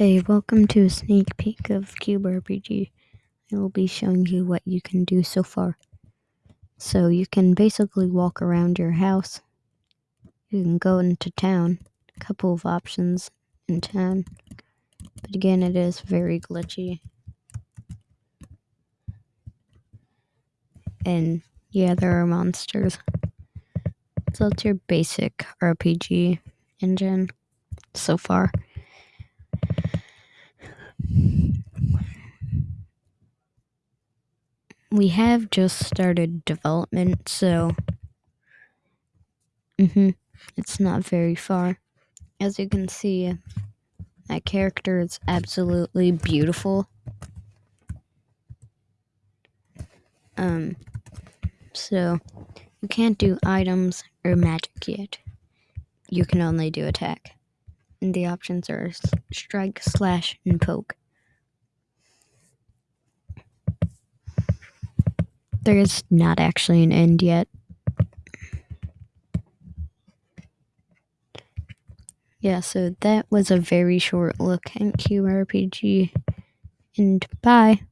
Hey, welcome to a sneak peek of Cube RPG. I will be showing you what you can do so far. So you can basically walk around your house. You can go into town. A couple of options in town. But again, it is very glitchy. And yeah, there are monsters. So it's your basic RPG engine so far. We have just started development, so hmm it's not very far. As you can see, that character is absolutely beautiful. Um, so you can't do items or magic yet. You can only do attack. And the options are strike, slash, and poke. There is not actually an end yet. Yeah, so that was a very short look at QRPG. And bye.